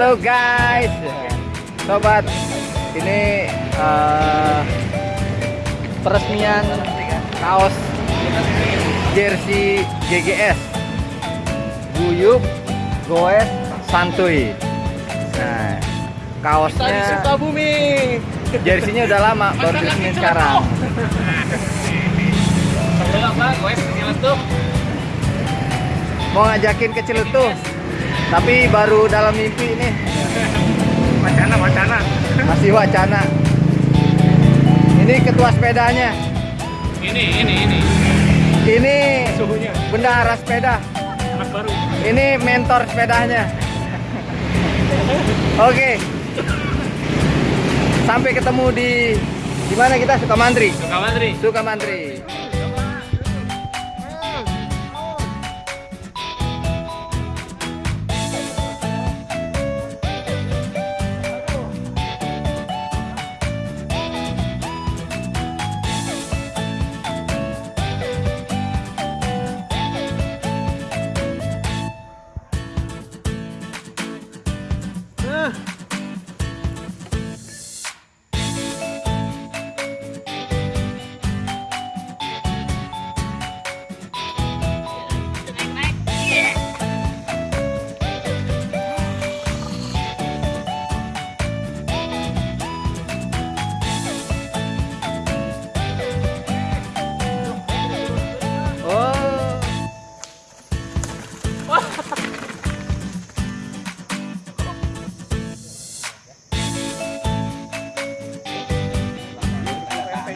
Halo guys, sobat, ini uh, peresmian kaos jersey GGS Guyup Goes Santuy. Nah, kaosnya Sukabumi. jersinya udah lama, baru resmi sekarang. Sebelum apa? Kecil tuh. Mau ngajakin ke Ciletuh, tapi baru dalam mimpi nih, Wacana, wacana. masih wacana. Ini ketua sepedanya, Ini, ini, ini. ini Suhunya. bendahara sepeda. Anak baru. Ini mentor sepedanya. Oke. Sampai ketemu di di mana kita Sukamantri. Sukamantri. Sukamantri. Oh.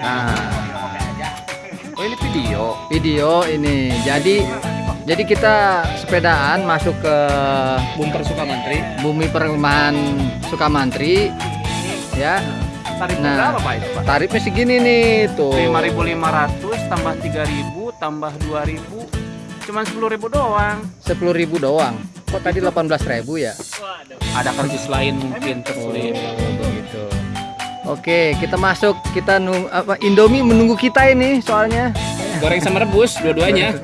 Nah. Oh ini video. Video ini. Jadi jadi kita sepedaan masuk ke Bumper Sukamantri. bumi perumahan Sukamantri ya. Tarif Nah. berapa Pak itu Pak? Tarifnya segini nih tuh. 5.500 tambah 3.000 tambah 2.000 cuman 10.000 doang. 10.000 doang. Kok tadi 18.000 ya? Ada karcis lain mungkin Oh, tersulit. begitu. Oke, kita masuk. Kita nung apa Indomie menunggu kita ini soalnya. Goreng sama rebus dua-duanya.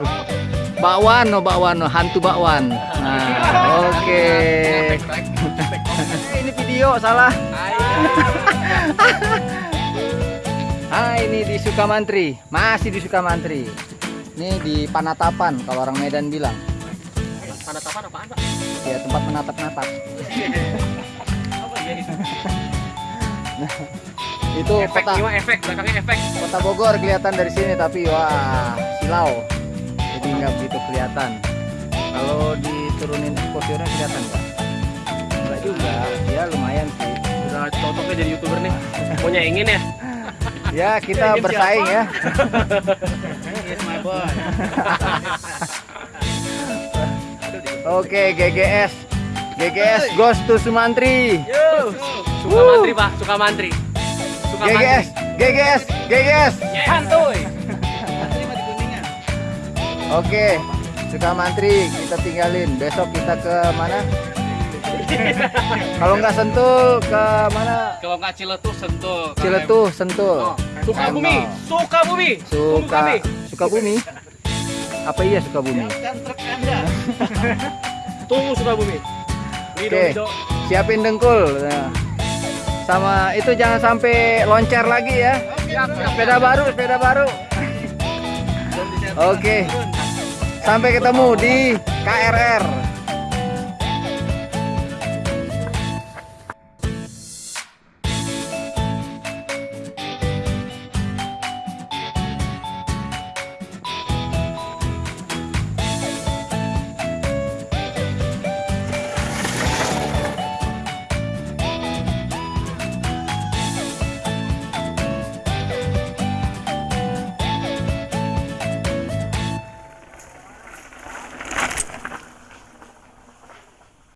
Bakwan, no bakwan, no hantu bakwan. Nah, oke. ini video salah. ah, ini di Sukamantri. Masih di Sukamantri. Ini di Panatapan kalau orang Medan bilang. Panatapan apaan Pak? Ya, tempat menatap-natap. Itu? Efek kota jiwa efek, belakangnya efek. Kota Bogor kelihatan dari sini tapi wah silau jadi nggak begitu kelihatan kalau diturunin exposure kelihatan nggak nggak juga ya lumayan sih Udah cocoknya jadi youtuber nih. Punya ingin ya? ya kita Ingin bersaing ya Yes my boy. oke GGS GGS goes to Sumantri Yo. Sukamantri Pak, Sukamantri. GGS GGS GGS Santuy. oke Sukamantri kita tinggalin besok kita ke mana kalau nggak sentul ke mana Kalau nggak Ciletuh sentuh. Ciletuh sentul Oh, Sukabumi, Sukabumi. Tunggu Suka kami. Sukabumi. Apa iya Sukabumi? Tunggu Sukabumi. Oke. Lido. Siapin dengkul. Nah. Sama itu jangan sampai loncer lagi ya. Sepeda baru, sepeda baru. Oke. Sampai ketemu di KRR.